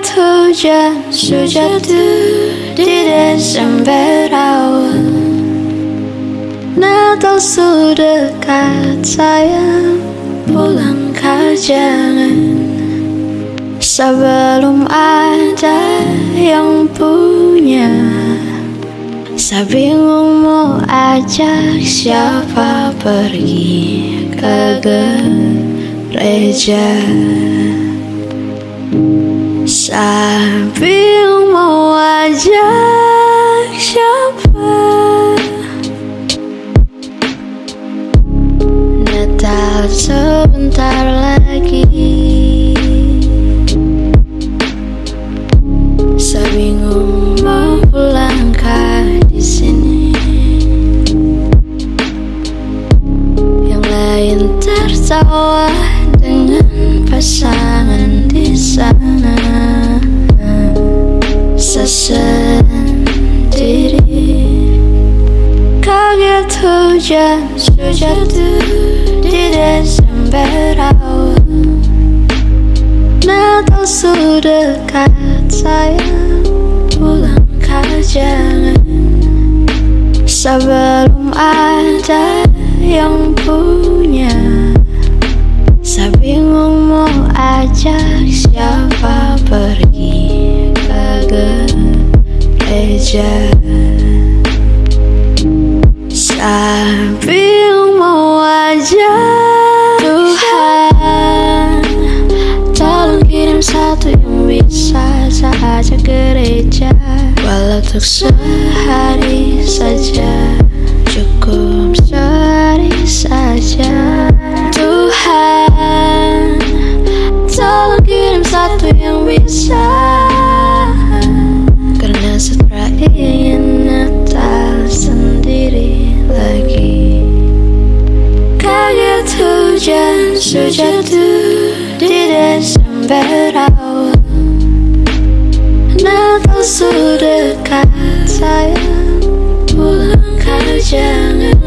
Kaget hujan sejatuh di Desember awal Natal sudah dekat sayang Pulang kau jangan Sebelum ada yang punya Saya bingung mau ajak siapa pergi ke gereja Mau ajak siapa? Natal sebentar lagi. Bingung mau pulang ke di sini. Yang lain tertawa sendiri Kaget hujan sejatuh di Desember awal. Natal sudah dekat sayang. Pulang jangan Sebelum ada yang punya Saya bingung mau ajak Tuhan Tolong kirim satu yang bisa saya ajak gereja. Walau untuk sehari saja sejatuh di Desember awal Natal sudah dekat sayang Pulang jangan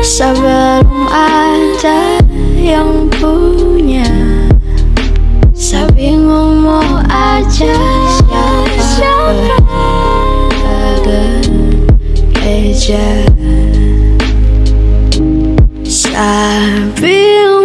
Sebelum ada yang punya Saya bingung ajak siapa ke gereja Saya